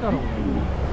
だろうね。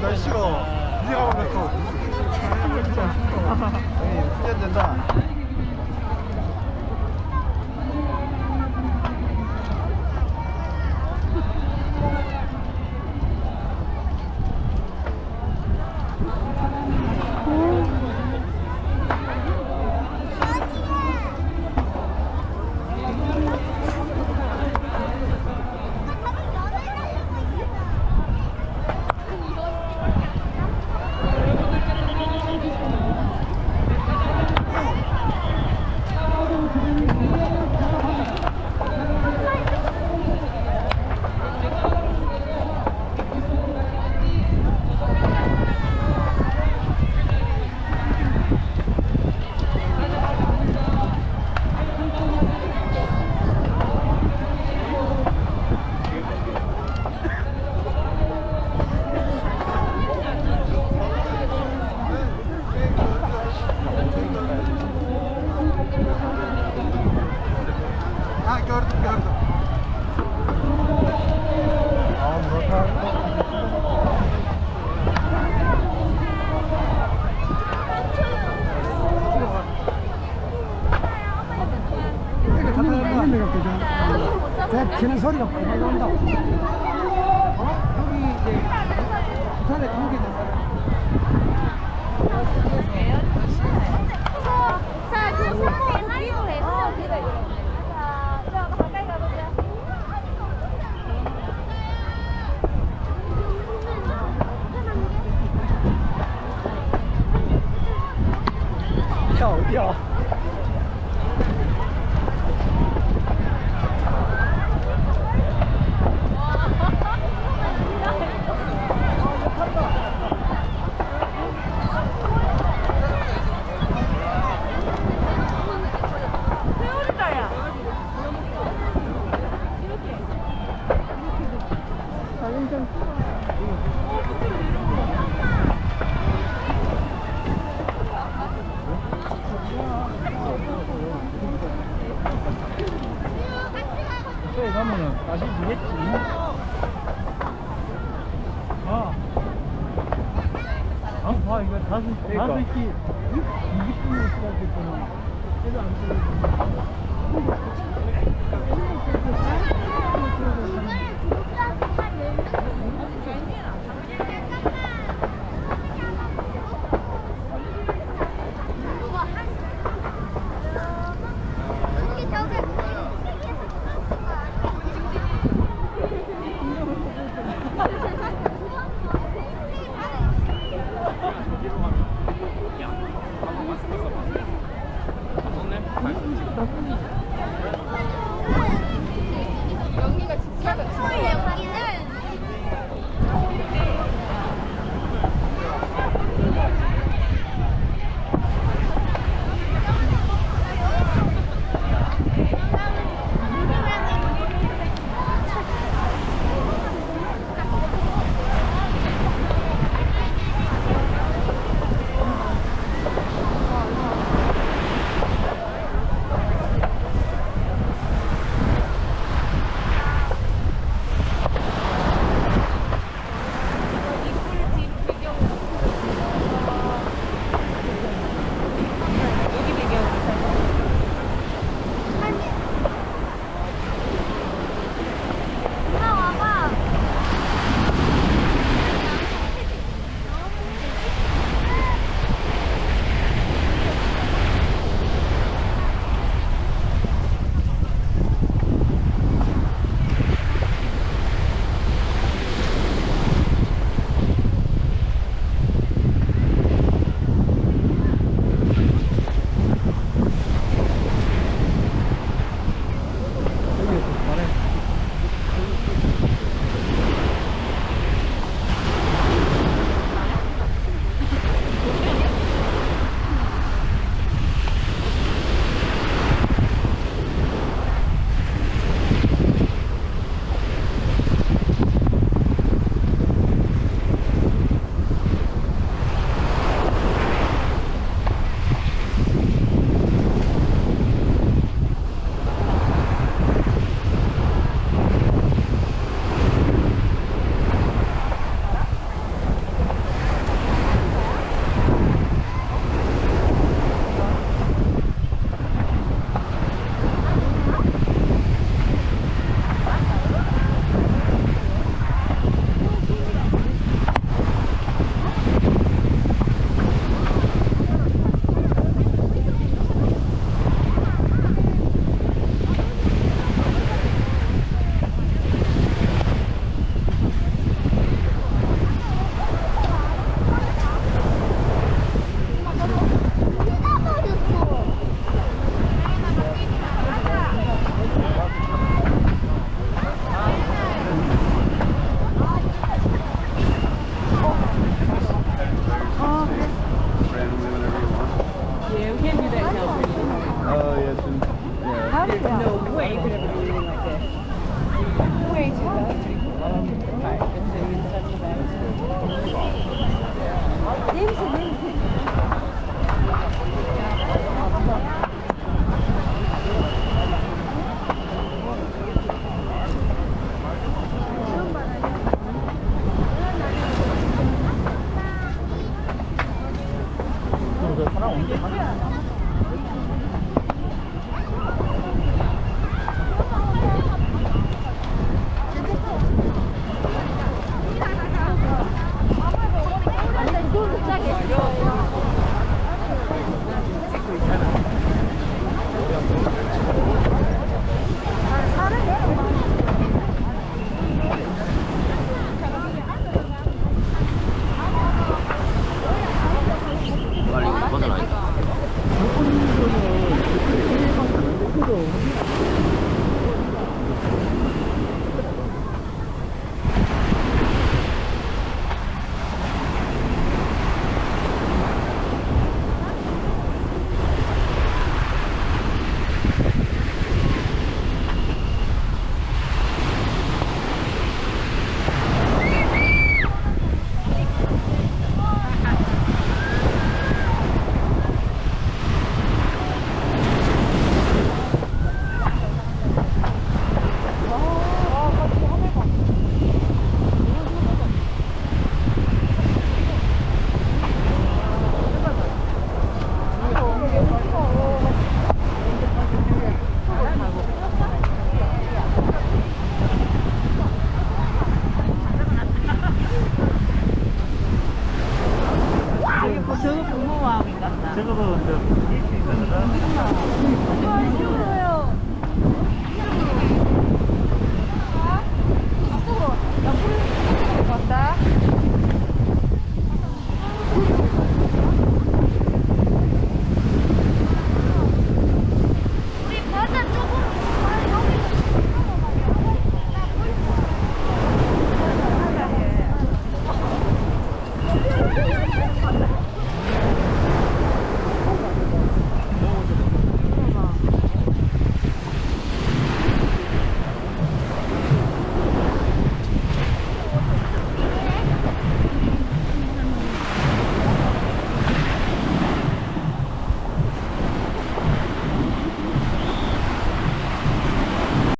날씨가 이해가 가면서 후년 된다 배 치는 소리가 빨리 나온다고 어? 여기 이제 부산에 관계된 사람 어디야. 봐. 안 봐, 이거 다섯, 그러니까. 다섯 시, 20분에 시작했잖아. 그래서 안 들어가.